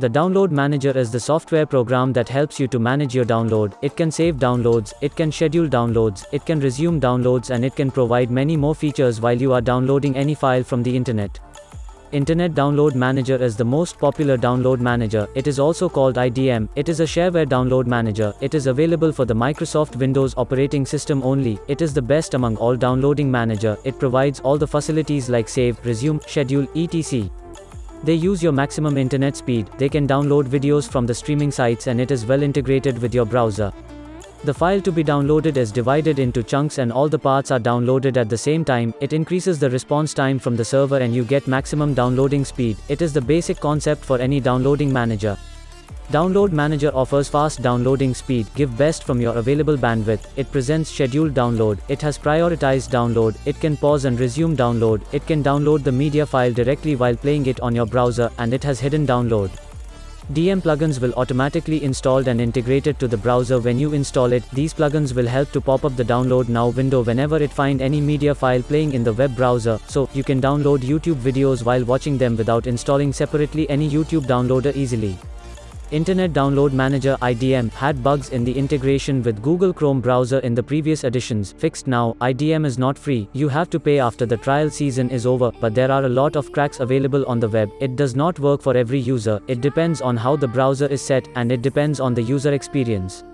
The Download Manager is the software program that helps you to manage your download. It can save downloads, it can schedule downloads, it can resume downloads and it can provide many more features while you are downloading any file from the internet. Internet Download Manager is the most popular download manager. It is also called IDM. It is a shareware download manager. It is available for the Microsoft Windows operating system only. It is the best among all downloading manager. It provides all the facilities like save, resume, schedule, etc. They use your maximum internet speed, they can download videos from the streaming sites and it is well integrated with your browser. The file to be downloaded is divided into chunks and all the parts are downloaded at the same time, it increases the response time from the server and you get maximum downloading speed, it is the basic concept for any downloading manager. Download Manager offers fast downloading speed, give best from your available bandwidth, it presents scheduled download, it has prioritized download, it can pause and resume download, it can download the media file directly while playing it on your browser, and it has hidden download. IDM plugins will automatically installed and integrated to the browser when you install it. These plugins will help to pop up the download now window whenever it find any media file playing in the web browser, so you can download YouTube videos while watching them without installing separately any YouTube downloader easily. Internet Download Manager IDM had bugs in the integration with Google Chrome browser in the previous editions, fixed now, IDM is not free, you have to pay after the trial season is over, but there are a lot of cracks available on the web, it does not work for every user, it depends on how the browser is set, and it depends on the user experience.